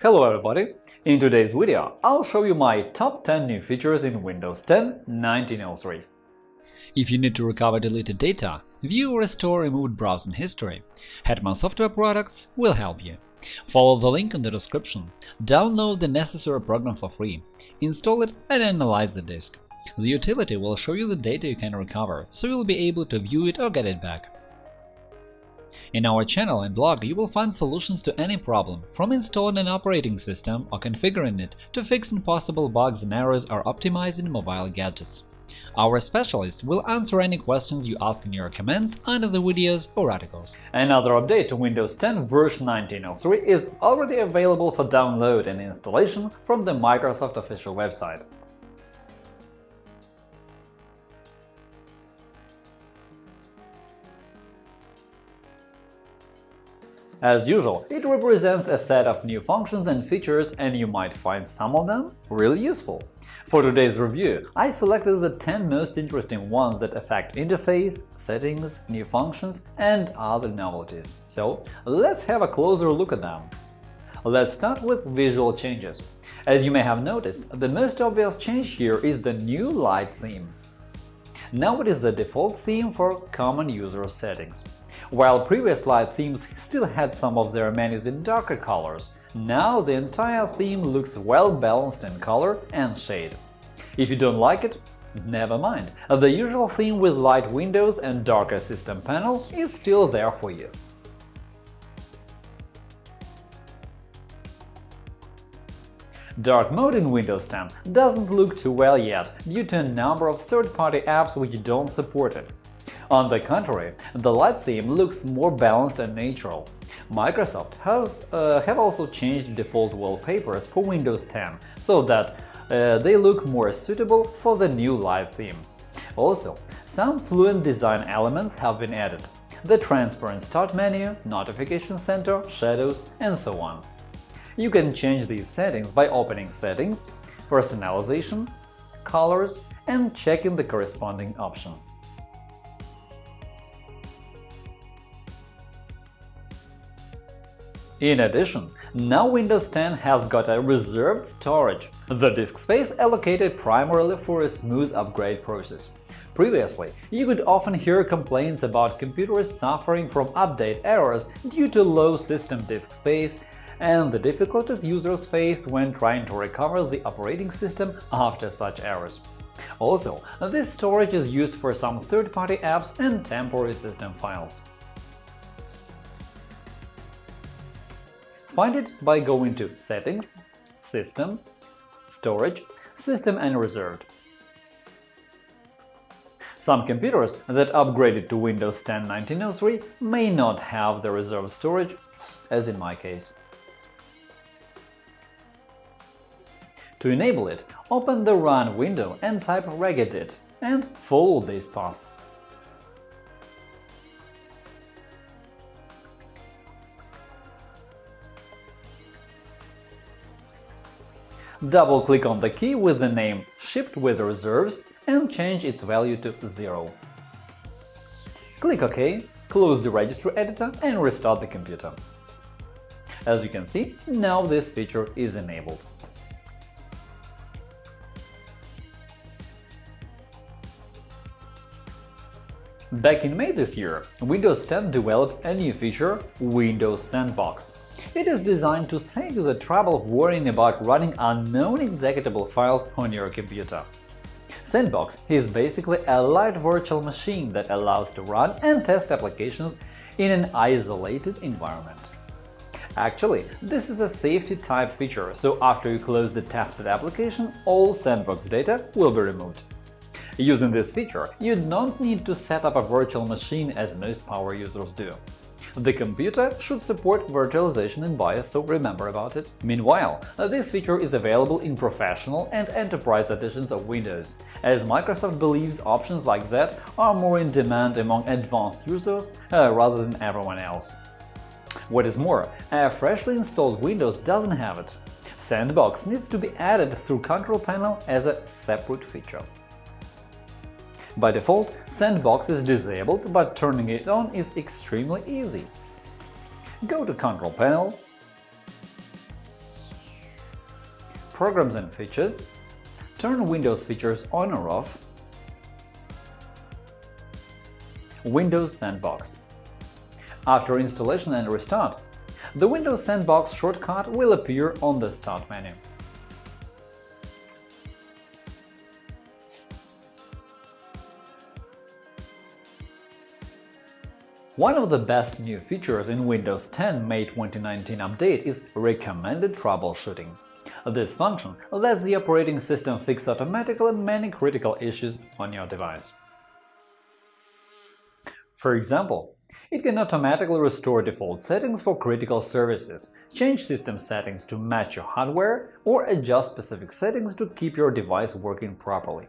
Hello everybody! In today's video, I'll show you my top 10 new features in Windows 10 1903. If you need to recover deleted data, view or restore removed browsing history, Hetman Software Products will help you. Follow the link in the description, download the necessary program for free, install it and analyze the disk. The utility will show you the data you can recover, so you'll be able to view it or get it back. In our channel and blog you will find solutions to any problem, from installing an operating system or configuring it to fixing possible bugs and errors or optimizing mobile gadgets. Our specialists will answer any questions you ask in your comments under the videos or articles. Another update to Windows 10 version 1903 is already available for download and installation from the Microsoft official website. As usual, it represents a set of new functions and features, and you might find some of them really useful. For today's review, I selected the 10 most interesting ones that affect interface, settings, new functions, and other novelties. So let's have a closer look at them. Let's start with visual changes. As you may have noticed, the most obvious change here is the new light theme. Now it is the default theme for common user settings. While previous light themes still had some of their menus in darker colors, now the entire theme looks well balanced in color and shade. If you don't like it, never mind, the usual theme with light windows and darker system panel is still there for you. Dark mode in Windows 10 doesn't look too well yet due to a number of third-party apps which don't support it. On the contrary, the light theme looks more balanced and natural. Microsoft has uh, have also changed default wallpapers for Windows 10 so that uh, they look more suitable for the new light theme. Also, some fluent design elements have been added – the transparent Start menu, Notification Center, Shadows, and so on. You can change these settings by opening Settings, Personalization, Colors, and checking the corresponding option. In addition, now Windows 10 has got a reserved storage, the disk space allocated primarily for a smooth upgrade process. Previously, you could often hear complaints about computers suffering from update errors due to low system disk space and the difficulties users faced when trying to recover the operating system after such errors. Also, this storage is used for some third-party apps and temporary system files. Find it by going to Settings, System, Storage, System and Reserved. Some computers that upgraded to Windows 10 1903 may not have the reserved storage, as in my case. To enable it, open the Run window and type regedit and follow this path. Double-click on the key with the name Shipped with reserves and change its value to 0. Click OK, close the registry editor and restart the computer. As you can see, now this feature is enabled. Back in May this year, Windows 10 developed a new feature – Windows Sandbox. It is designed to save you the trouble of worrying about running unknown executable files on your computer. Sandbox is basically a light virtual machine that allows to run and test applications in an isolated environment. Actually, this is a safety-type feature, so after you close the tested application, all sandbox data will be removed. Using this feature, you don't need to set up a virtual machine as most power users do. The computer should support virtualization in BIOS, so remember about it. Meanwhile, this feature is available in Professional and Enterprise editions of Windows, as Microsoft believes options like that are more in demand among advanced users uh, rather than everyone else. What is more, a freshly installed Windows doesn't have it. Sandbox needs to be added through Control Panel as a separate feature. By default, Sandbox is disabled, but turning it on is extremely easy. Go to Control Panel, Programs and Features, turn Windows features on or off, Windows Sandbox. After installation and restart, the Windows Sandbox shortcut will appear on the Start menu. One of the best new features in Windows 10 May 2019 update is Recommended Troubleshooting. This function lets the operating system fix automatically many critical issues on your device. For example, it can automatically restore default settings for critical services, change system settings to match your hardware, or adjust specific settings to keep your device working properly.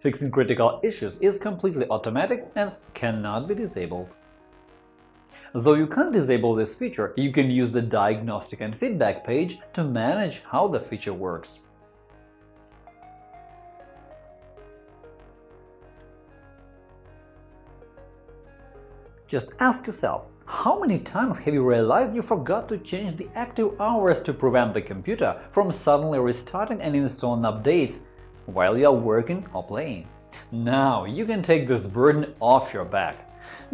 Fixing critical issues is completely automatic and cannot be disabled. Though you can't disable this feature, you can use the Diagnostic and Feedback page to manage how the feature works. Just ask yourself, how many times have you realized you forgot to change the active hours to prevent the computer from suddenly restarting and installing updates while you are working or playing? Now you can take this burden off your back.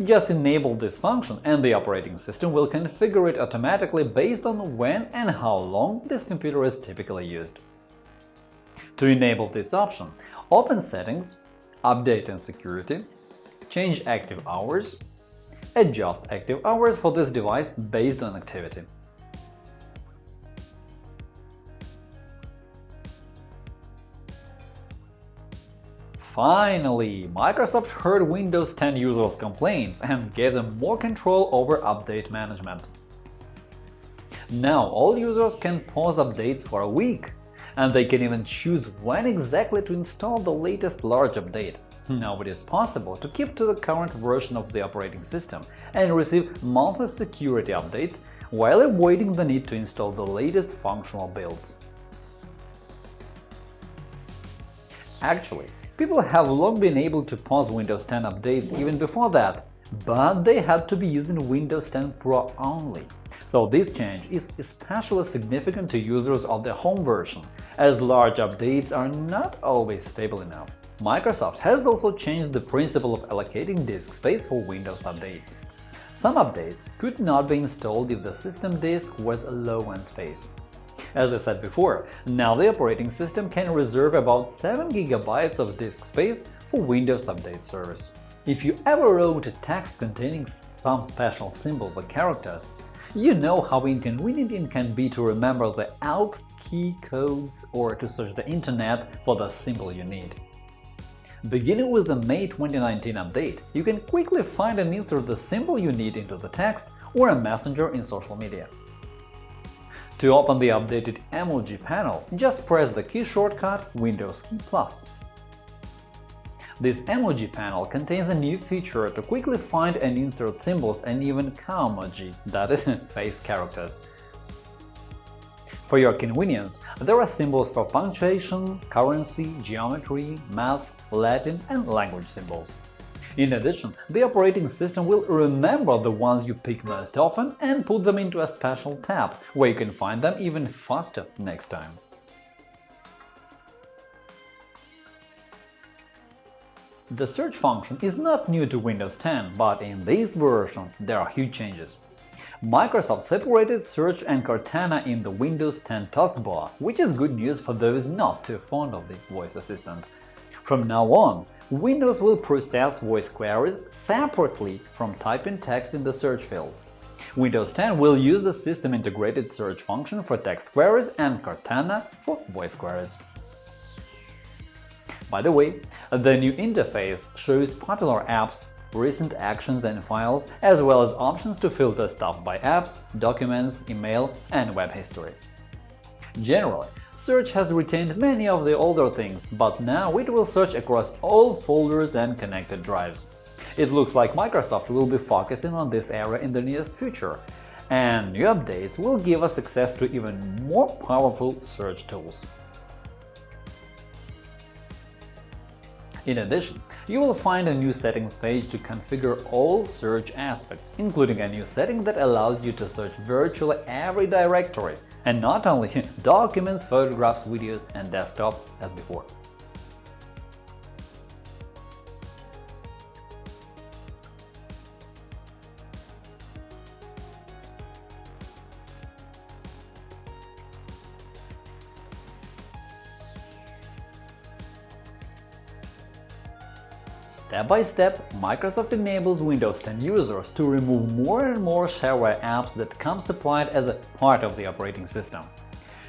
Just enable this function and the operating system will configure it automatically based on when and how long this computer is typically used. To enable this option, open Settings, Update and Security, change active hours, adjust active hours for this device based on activity. Finally, Microsoft heard Windows 10 users' complaints and gave them more control over update management. Now all users can pause updates for a week, and they can even choose when exactly to install the latest large update. Now it is possible to keep to the current version of the operating system and receive monthly security updates while avoiding the need to install the latest functional builds. Actually, People have long been able to pause Windows 10 updates even before that, but they had to be using Windows 10 Pro only. So this change is especially significant to users of the home version, as large updates are not always stable enough. Microsoft has also changed the principle of allocating disk space for Windows updates. Some updates could not be installed if the system disk was low on space. As I said before, now the operating system can reserve about 7 GB of disk space for Windows Update service. If you ever wrote a text containing some special symbols or characters, you know how inconvenient it can be to remember the Alt key codes or to search the Internet for the symbol you need. Beginning with the May 2019 update, you can quickly find and insert the symbol you need into the text or a messenger in social media. To open the updated emoji panel, just press the key shortcut Windows key plus. This emoji panel contains a new feature to quickly find and insert symbols and even Kaomoji, that is, face characters. For your convenience, there are symbols for punctuation, currency, geometry, math, Latin and language symbols. In addition, the operating system will remember the ones you pick most often and put them into a special tab, where you can find them even faster next time. The search function is not new to Windows 10, but in this version there are huge changes. Microsoft separated Search and Cortana in the Windows 10 taskbar, which is good news for those not too fond of the voice assistant. From now on, Windows will process voice queries separately from typing text in the search field. Windows 10 will use the system-integrated search function for text queries and Cortana for voice queries. By the way, the new interface shows popular apps, recent actions and files, as well as options to filter stuff by apps, documents, email, and web history. Generally, Search has retained many of the older things, but now it will search across all folders and connected drives. It looks like Microsoft will be focusing on this area in the nearest future, and new updates will give us access to even more powerful search tools. In addition, you will find a new settings page to configure all search aspects, including a new setting that allows you to search virtually every directory, and not only documents, photographs, videos, and desktop as before. Step by step, Microsoft enables Windows 10 users to remove more and more shareware apps that come supplied as a part of the operating system.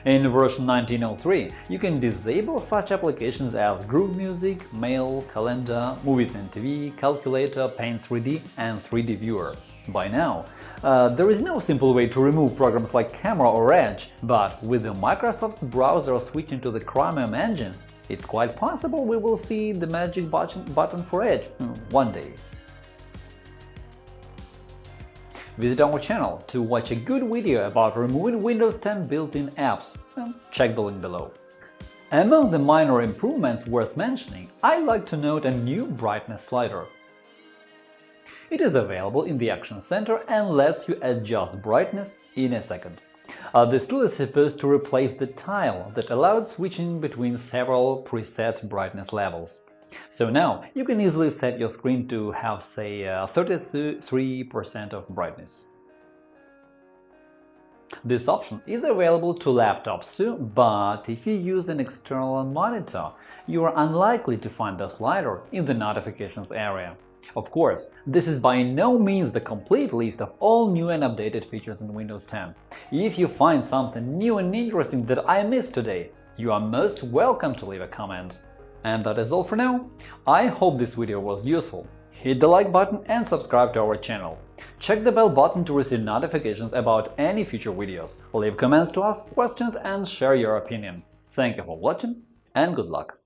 In version 1903, you can disable such applications as Groove Music, Mail, Calendar, Movies and TV, Calculator, Paint 3D, and 3D Viewer. By now, uh, there is no simple way to remove programs like Camera or Edge, but with the Microsoft browser switching to the Chromium engine, it's quite possible we will see the magic button, for Edge hmm, one day. Visit our channel to watch a good video about removing Windows 10 built-in apps check the link below. Among the minor improvements worth mentioning, I'd like to note a new brightness slider. It is available in the Action Center and lets you adjust brightness in a second. Uh, this tool is supposed to replace the tile that allowed switching between several preset brightness levels. So now you can easily set your screen to have, say, 33% uh, of brightness. This option is available to laptops too, but if you use an external monitor, you are unlikely to find the slider in the notifications area. Of course, this is by no means the complete list of all new and updated features in Windows 10. If you find something new and interesting that I missed today, you are most welcome to leave a comment. And that is all for now. I hope this video was useful. Hit the like button and subscribe to our channel. Check the bell button to receive notifications about any future videos. Leave comments to ask questions and share your opinion. Thank you for watching and good luck!